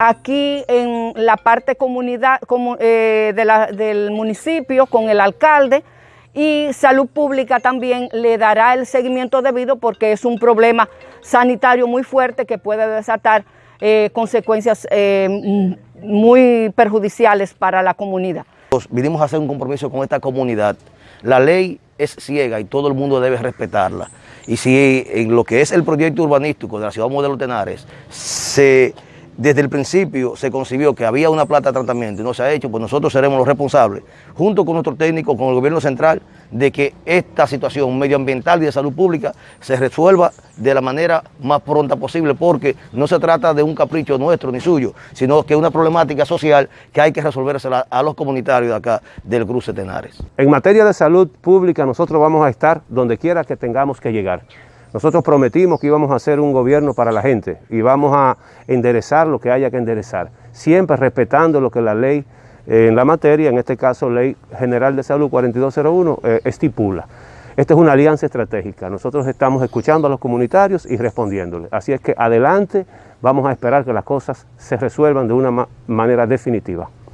aquí en la parte comunidad eh, del municipio con el alcalde y salud pública también le dará el seguimiento debido porque es un problema sanitario muy fuerte que puede desatar eh, consecuencias eh, muy perjudiciales para la comunidad. Vinimos a hacer un compromiso con esta comunidad. La ley es ciega y todo el mundo debe respetarla. Y si en lo que es el proyecto urbanístico de la ciudad modelo Tenares se desde el principio se concibió que había una plata de tratamiento y no se ha hecho, pues nosotros seremos los responsables, junto con nuestro técnico, con el gobierno central, de que esta situación medioambiental y de salud pública se resuelva de la manera más pronta posible, porque no se trata de un capricho nuestro ni suyo, sino que es una problemática social que hay que resolvérsela a los comunitarios de acá del Cruce Tenares. En materia de salud pública nosotros vamos a estar donde quiera que tengamos que llegar. Nosotros prometimos que íbamos a hacer un gobierno para la gente y vamos a enderezar lo que haya que enderezar, siempre respetando lo que la ley eh, en la materia, en este caso Ley General de Salud 4201, eh, estipula. Esta es una alianza estratégica, nosotros estamos escuchando a los comunitarios y respondiéndoles. Así es que adelante, vamos a esperar que las cosas se resuelvan de una manera definitiva.